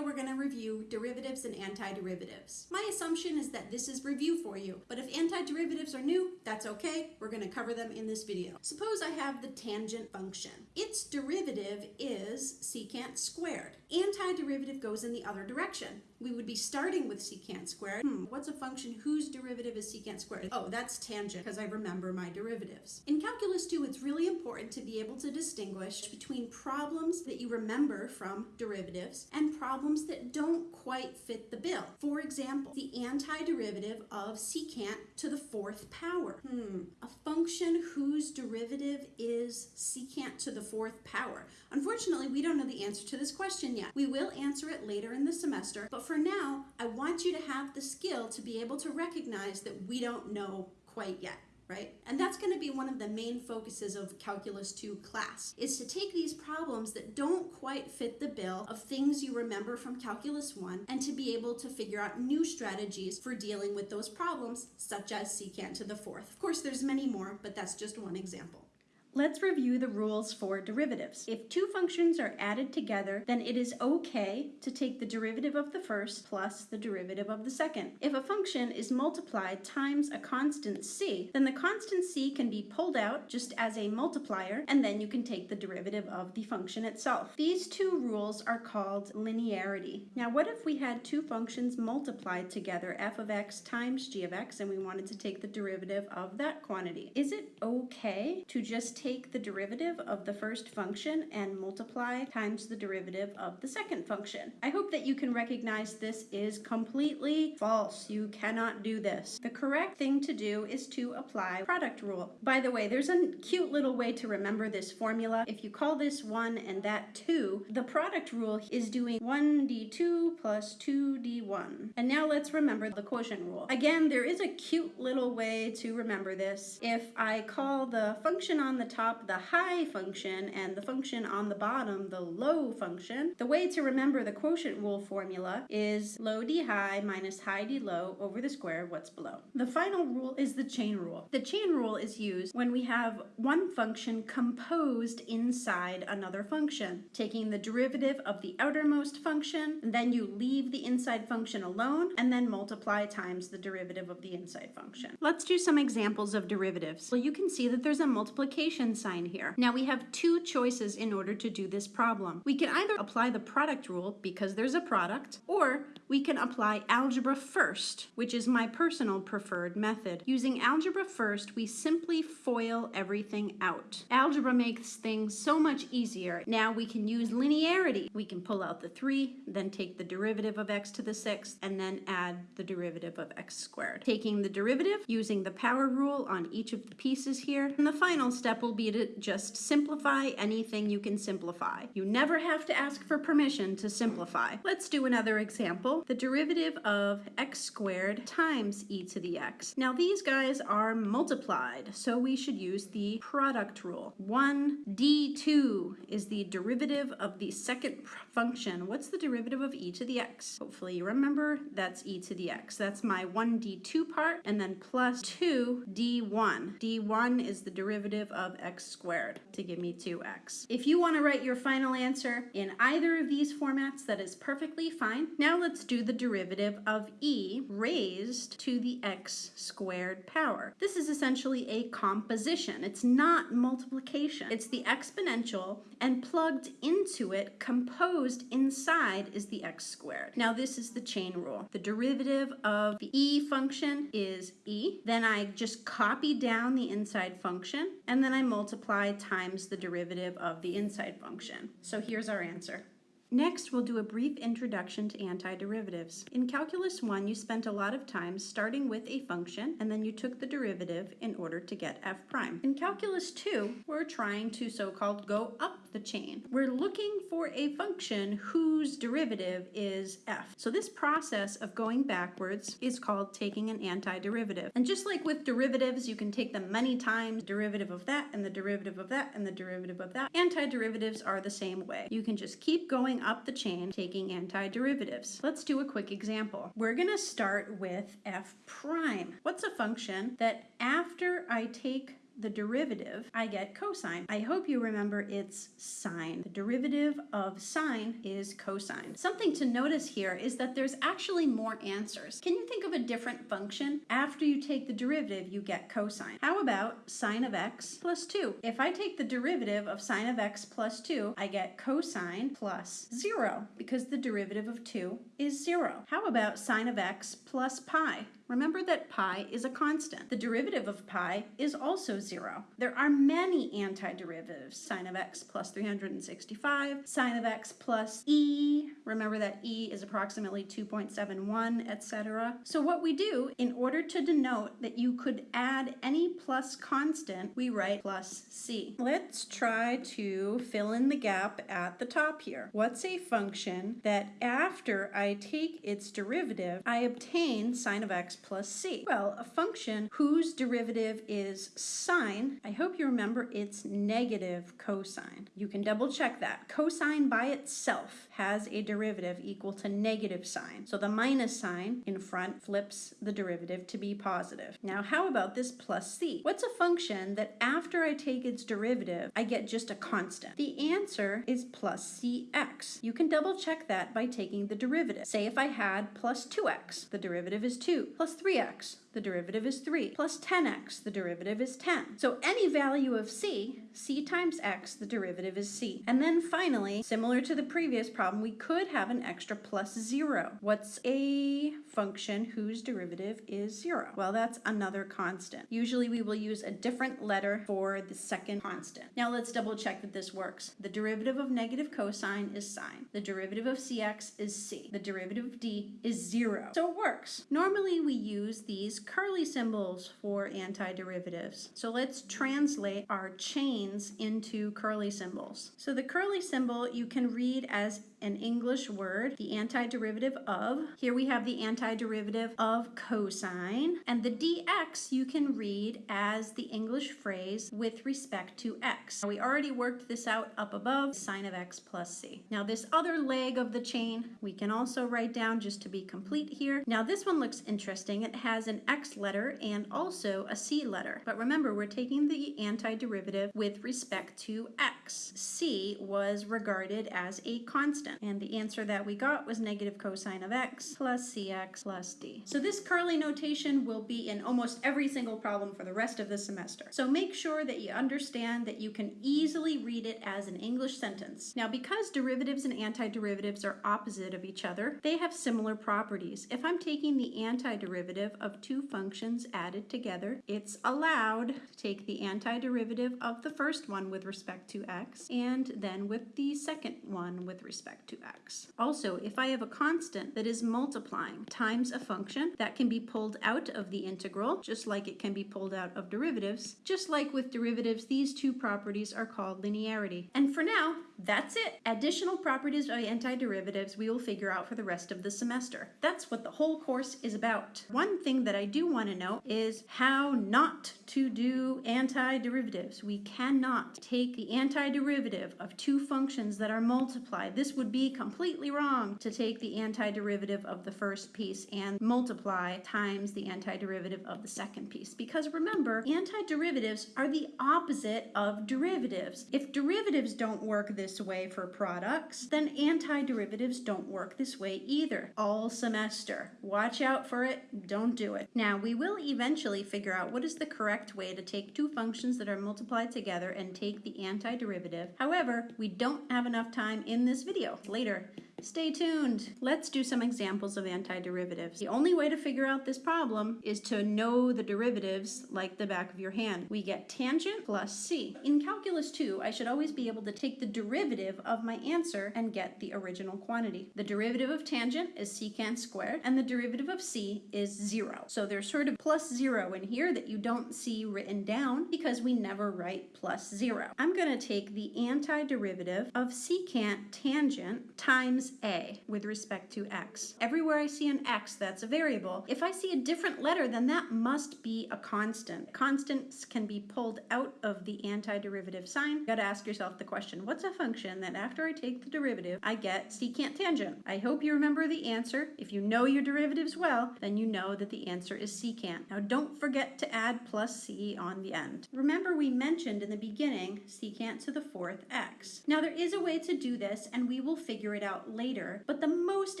video, we're going to review derivatives and antiderivatives. My assumption is that this is review for you, but if antiderivatives are new, that's okay. We're going to cover them in this video. Suppose I have the tangent function. Its derivative is secant squared. Antiderivative goes in the other direction. We would be starting with secant squared. Hmm, what's a function whose derivative is secant squared? Oh, that's tangent, because I remember my derivatives. In Calculus 2, it's really important to be able to distinguish between problems that you remember from derivatives and problems that don't quite fit the bill. For example, the antiderivative of secant to the fourth power. Hmm, a function whose derivative is secant to the fourth power. Unfortunately, we don't know the answer to this question yet. We will answer it later in the semester, but for now, I want you to have the skill to be able to recognize that we don't know quite yet right? And that's going to be one of the main focuses of Calculus 2 class, is to take these problems that don't quite fit the bill of things you remember from Calculus 1 and to be able to figure out new strategies for dealing with those problems, such as secant to the fourth. Of course, there's many more, but that's just one example. Let's review the rules for derivatives. If two functions are added together, then it is okay to take the derivative of the first plus the derivative of the second. If a function is multiplied times a constant c, then the constant c can be pulled out just as a multiplier, and then you can take the derivative of the function itself. These two rules are called linearity. Now, what if we had two functions multiplied together, f of x times g of x, and we wanted to take the derivative of that quantity? Is it okay to just take the derivative of the first function and multiply times the derivative of the second function. I hope that you can recognize this is completely false. You cannot do this. The correct thing to do is to apply product rule. By the way, there's a cute little way to remember this formula. If you call this 1 and that 2, the product rule is doing 1d2 plus 2d1. And now let's remember the quotient rule. Again, there is a cute little way to remember this. If I call the function on the top the high function and the function on the bottom the low function, the way to remember the quotient rule formula is low d high minus high d low over the square of what's below. The final rule is the chain rule. The chain rule is used when we have one function composed inside another function, taking the derivative of the outermost function, then you leave the inside function alone, and then multiply times the derivative of the inside function. Let's do some examples of derivatives. Well, you can see that there's a multiplication sign here. Now we have two choices in order to do this problem. We can either apply the product rule because there's a product, or we can apply algebra first, which is my personal preferred method. Using algebra first, we simply FOIL everything out. Algebra makes things so much easier. Now we can use linearity. We can pull out the 3, then take the derivative of x to the 6th, and then add the derivative of x squared. Taking the derivative, using the power rule on each of the pieces here, and the final step will will be to just simplify anything you can simplify. You never have to ask for permission to simplify. Let's do another example. The derivative of x squared times e to the x. Now these guys are multiplied, so we should use the product rule. 1d2 is the derivative of the second function. What's the derivative of e to the x? Hopefully you remember that's e to the x. That's my 1d2 part, and then plus 2d1. d1 is the derivative of x squared to give me 2x. If you want to write your final answer in either of these formats, that is perfectly fine. Now let's do the derivative of e raised to the x squared power. This is essentially a composition. It's not multiplication. It's the exponential and plugged into it, composed inside is the x squared. Now this is the chain rule. The derivative of the e function is e. Then I just copy down the inside function and then I multiply times the derivative of the inside function. So here's our answer. Next, we'll do a brief introduction to antiderivatives. In Calculus 1, you spent a lot of time starting with a function, and then you took the derivative in order to get f prime. In Calculus 2, we're trying to so-called go up the chain. We're looking for a function whose derivative is f. So this process of going backwards is called taking an antiderivative. And just like with derivatives, you can take them many times, derivative of that, and the derivative of that, and the derivative of that. Antiderivatives are the same way. You can just keep going up the chain taking antiderivatives. Let's do a quick example. We're going to start with f prime. What's a function that after I take the derivative, I get cosine. I hope you remember it's sine. The derivative of sine is cosine. Something to notice here is that there's actually more answers. Can you think of a different function? After you take the derivative, you get cosine. How about sine of x plus 2? If I take the derivative of sine of x plus 2, I get cosine plus 0 because the derivative of 2 is 0. How about sine of x plus pi? Remember that pi is a constant. The derivative of pi is also zero. There are many antiderivatives. Sine of x plus 365, sine of x plus e. Remember that e is approximately 2.71, etc. So what we do, in order to denote that you could add any plus constant, we write plus c. Let's try to fill in the gap at the top here. What's a function that after I take its derivative, I obtain sine of x plus c? Well, a function whose derivative is sine, I hope you remember it's negative cosine. You can double check that. Cosine by itself has a derivative equal to negative sine. So the minus sign in front flips the derivative to be positive. Now, how about this plus c? What's a function that after I take its derivative, I get just a constant? The answer is plus cx. You can double check that by taking the derivative. Say if I had plus 2x, the derivative is 2, plus 3x, the derivative is 3, plus 10x, the derivative is 10. So any value of c, c times x, the derivative is c. And then finally, similar to the previous problem, we could have an extra plus 0. What's a function whose derivative is 0? Well, that's another constant. Usually we will use a different letter for the second constant. Now let's double check that this works. The derivative of negative cosine is sine. The derivative of cx is c. The derivative of d is 0. So it works. Normally we use these curly symbols for antiderivatives. So let's translate our chains into curly symbols. So the curly symbol you can read as an English word, the antiderivative of. Here we have the antiderivative of cosine. And the dx you can read as the English phrase with respect to x. Now We already worked this out up above, sine of x plus c. Now this other leg of the chain we can also write down just to be complete here. Now this one looks interesting. It has an x letter and also a c letter. But remember, we're taking the antiderivative with respect to x. c was regarded as a constant. And the answer that we got was negative cosine of x plus cx plus d. So this curly notation will be in almost every single problem for the rest of the semester. So make sure that you understand that you can easily read it as an English sentence. Now because derivatives and antiderivatives are opposite of each other, they have similar properties. If I'm taking the antiderivative of two functions added together, it's allowed to take the antiderivative of the first one with respect to x and then with the second one with respect to x. Also, if I have a constant that is multiplying times a function, that can be pulled out of the integral, just like it can be pulled out of derivatives. Just like with derivatives, these two properties are called linearity. And for now, that's it. Additional properties of antiderivatives we will figure out for the rest of the semester. That's what the whole course is about. One thing that I do want to know is how not to do antiderivatives. We cannot take the antiderivative of two functions that are multiplied. This would be completely wrong to take the antiderivative of the first piece and multiply times the antiderivative of the second piece. Because remember, antiderivatives are the opposite of derivatives. If derivatives don't work this way for products, then antiderivatives don't work this way either. All semester. Watch out for it. Don't do it. Now, we will eventually figure out what is the correct way to take two functions that are multiplied together and take the antiderivative. However, we don't have enough time in this video. Later. Stay tuned. Let's do some examples of antiderivatives. The only way to figure out this problem is to know the derivatives like the back of your hand. We get tangent plus c. In calculus 2, I should always be able to take the derivative of my answer and get the original quantity. The derivative of tangent is secant squared, and the derivative of c is 0. So there's sort of plus 0 in here that you don't see written down because we never write plus 0. I'm going to take the antiderivative of secant tangent times a with respect to x. Everywhere I see an x, that's a variable. If I see a different letter, then that must be a constant. Constants can be pulled out of the antiderivative sign. You gotta ask yourself the question, what's a function that after I take the derivative, I get secant tangent? I hope you remember the answer. If you know your derivatives well, then you know that the answer is secant. Now don't forget to add plus c on the end. Remember we mentioned in the beginning secant to the fourth x. Now there is a way to do this and we will figure it out later, but the most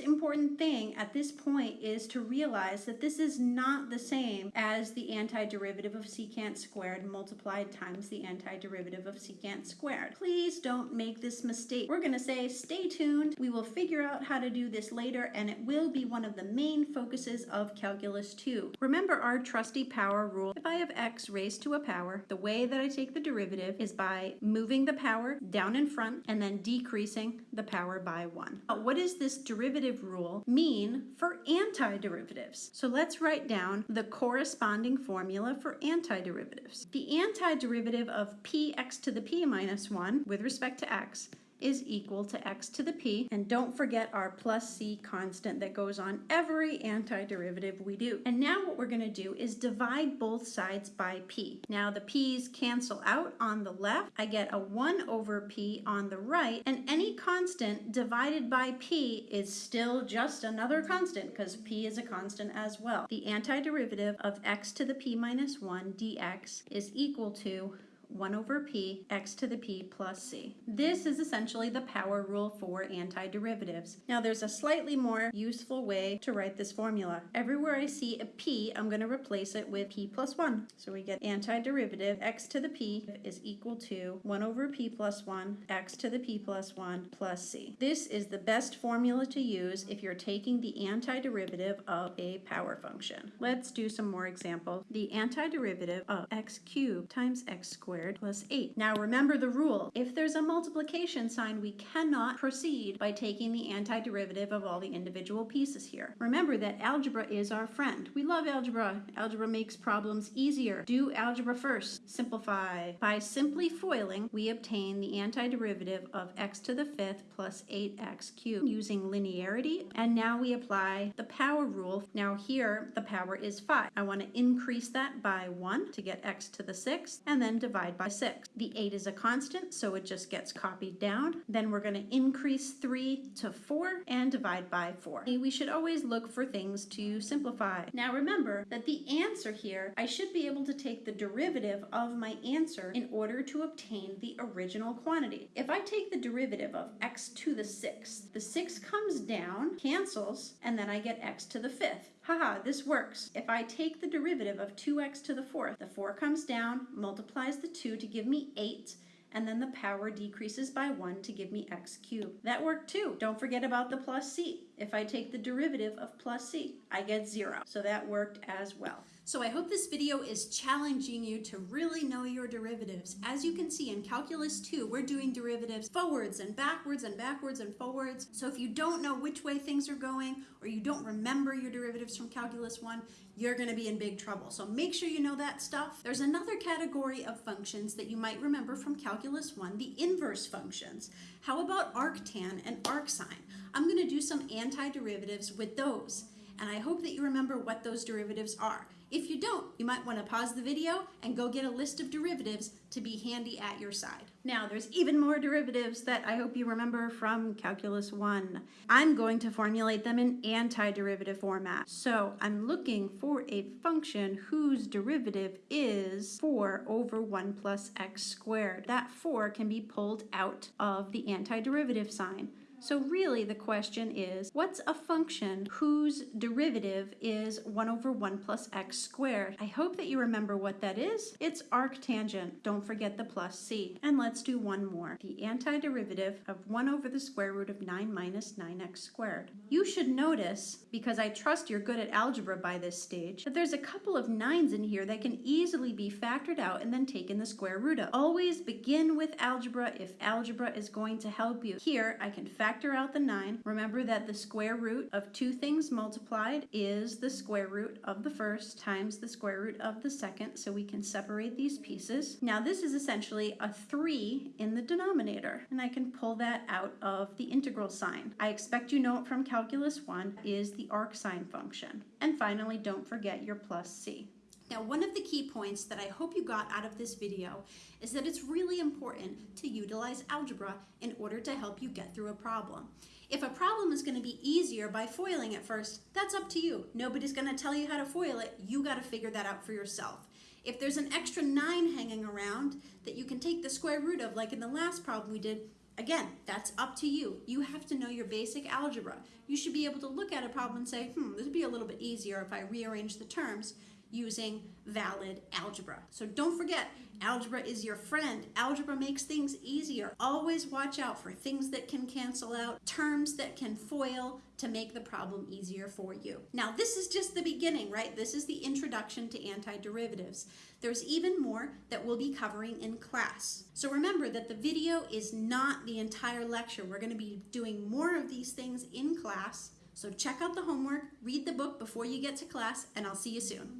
important thing at this point is to realize that this is not the same as the antiderivative of secant squared multiplied times the antiderivative of secant squared. Please don't make this mistake. We're going to say stay tuned. We will figure out how to do this later and it will be one of the main focuses of Calculus 2. Remember our trusty power rule. If I have x raised to a power, the way that I take the derivative is by moving the power down in front and then decreasing the power by 1. What does this derivative rule mean for antiderivatives? So let's write down the corresponding formula for antiderivatives. The antiderivative of px to the p minus 1 with respect to x is equal to x to the p. And don't forget our plus c constant that goes on every antiderivative we do. And now what we're going to do is divide both sides by p. Now the p's cancel out on the left. I get a 1 over p on the right. And any constant divided by p is still just another constant because p is a constant as well. The antiderivative of x to the p minus 1 dx is equal to 1 over p, x to the p plus c. This is essentially the power rule for antiderivatives. Now there's a slightly more useful way to write this formula. Everywhere I see a p, I'm going to replace it with p plus 1. So we get antiderivative x to the p is equal to 1 over p plus 1, x to the p plus 1 plus c. This is the best formula to use if you're taking the antiderivative of a power function. Let's do some more examples. The antiderivative of x cubed times x squared squared plus 8. Now remember the rule. If there's a multiplication sign, we cannot proceed by taking the antiderivative of all the individual pieces here. Remember that algebra is our friend. We love algebra. Algebra makes problems easier. Do algebra first. Simplify. By simply foiling, we obtain the antiderivative of x to the fifth plus 8x cubed using linearity. And now we apply the power rule. Now here, the power is 5. I want to increase that by 1 to get x to the sixth, and then divide by 6. The 8 is a constant, so it just gets copied down. Then we're going to increase 3 to 4 and divide by 4. We should always look for things to simplify. Now remember that the answer here, I should be able to take the derivative of my answer in order to obtain the original quantity. If I take the derivative of x to the 6th, the 6 comes down, cancels, and then I get x to the 5th. Haha, this works. If I take the derivative of 2x to the 4th, the 4 comes down, multiplies the 2 to give me 8, and then the power decreases by 1 to give me x cubed. That worked too. Don't forget about the plus c. If I take the derivative of plus c, I get 0. So that worked as well. So I hope this video is challenging you to really know your derivatives. As you can see in Calculus 2, we're doing derivatives forwards and backwards and backwards and forwards. So if you don't know which way things are going or you don't remember your derivatives from Calculus 1, you're going to be in big trouble. So make sure you know that stuff. There's another category of functions that you might remember from Calculus 1, the inverse functions. How about arctan and arcsine? I'm going to do some antiderivatives with those. And I hope that you remember what those derivatives are. If you don't, you might want to pause the video and go get a list of derivatives to be handy at your side. Now, there's even more derivatives that I hope you remember from Calculus 1. I'm going to formulate them in antiderivative format. So I'm looking for a function whose derivative is 4 over 1 plus x squared. That 4 can be pulled out of the antiderivative sign. So really the question is, what's a function whose derivative is 1 over 1 plus x squared? I hope that you remember what that is. It's arctangent. Don't forget the plus c. And let's do one more. The antiderivative of 1 over the square root of 9 minus 9x squared. You should notice, because I trust you're good at algebra by this stage, that there's a couple of 9's in here that can easily be factored out and then taken the square root of. Always begin with algebra if algebra is going to help you. Here, I can factor factor out the 9. Remember that the square root of two things multiplied is the square root of the first times the square root of the second, so we can separate these pieces. Now this is essentially a 3 in the denominator, and I can pull that out of the integral sign. I expect you know it from Calculus 1 is the arcsine function. And finally, don't forget your plus c. Now, one of the key points that I hope you got out of this video is that it's really important to utilize algebra in order to help you get through a problem. If a problem is going to be easier by foiling it first, that's up to you. Nobody's going to tell you how to foil it. You got to figure that out for yourself. If there's an extra 9 hanging around that you can take the square root of, like in the last problem we did, Again, that's up to you. You have to know your basic algebra. You should be able to look at a problem and say, hmm, this would be a little bit easier if I rearrange the terms using valid algebra. So don't forget, algebra is your friend. Algebra makes things easier. Always watch out for things that can cancel out, terms that can foil to make the problem easier for you. Now, this is just the beginning, right? This is the introduction to antiderivatives. There's even more that we'll be covering in class. So remember that the video is not the entire lecture. We're going to be doing more of these things in class. So check out the homework, read the book before you get to class, and I'll see you soon.